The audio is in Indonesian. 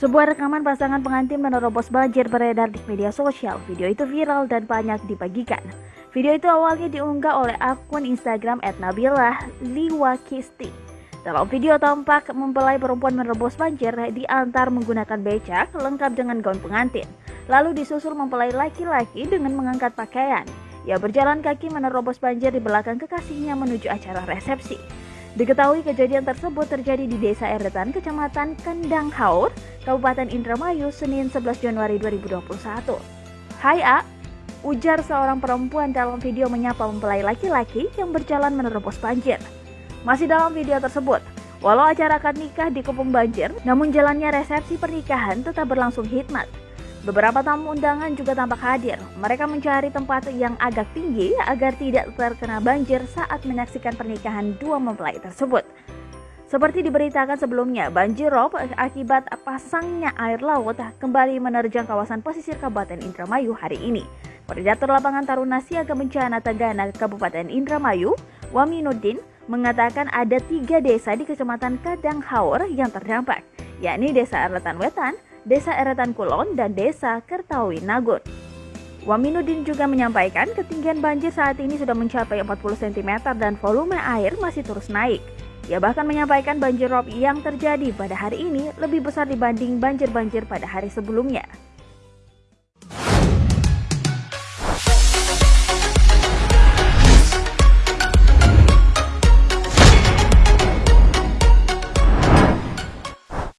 Sebuah rekaman pasangan pengantin menerobos banjir beredar di media sosial. Video itu viral dan banyak dibagikan. Video itu awalnya diunggah oleh akun Instagram @nabilah liwakisti. Dalam video tampak mempelai perempuan menerobos banjir diantar menggunakan becak lengkap dengan gaun pengantin. Lalu disusul mempelai laki-laki dengan mengangkat pakaian. Ia berjalan kaki menerobos banjir di belakang kekasihnya menuju acara resepsi. Diketahui kejadian tersebut terjadi di Desa Eretan, Kecamatan Kendang Haur, Kabupaten Indramayu, Senin 11 Januari 2021. Hai A, ujar seorang perempuan dalam video menyapa mempelai laki-laki yang berjalan menerobos banjir. Masih dalam video tersebut, walau acara akad nikah dikepung banjir, namun jalannya resepsi pernikahan tetap berlangsung hikmat. Beberapa tamu undangan juga tampak hadir. Mereka mencari tempat yang agak tinggi agar tidak terkena banjir saat menyaksikan pernikahan dua mempelai tersebut. Seperti diberitakan sebelumnya, banjir rob akibat pasangnya air laut kembali menerjang kawasan pesisir Kabupaten Indramayu hari ini. Koordinator Lapangan Taruna Siaga Bencana Tagana Kabupaten Indramayu, Waminuddin, mengatakan ada tiga desa di Kecamatan Kadang Haur yang terdampak, yakni Desa Arletan Wetan, Desa Eretan Kulon, dan Desa Kertawi Nagun. Waminuddin juga menyampaikan ketinggian banjir saat ini sudah mencapai 40 cm dan volume air masih terus naik. Ia bahkan menyampaikan banjir rob yang terjadi pada hari ini lebih besar dibanding banjir-banjir pada hari sebelumnya.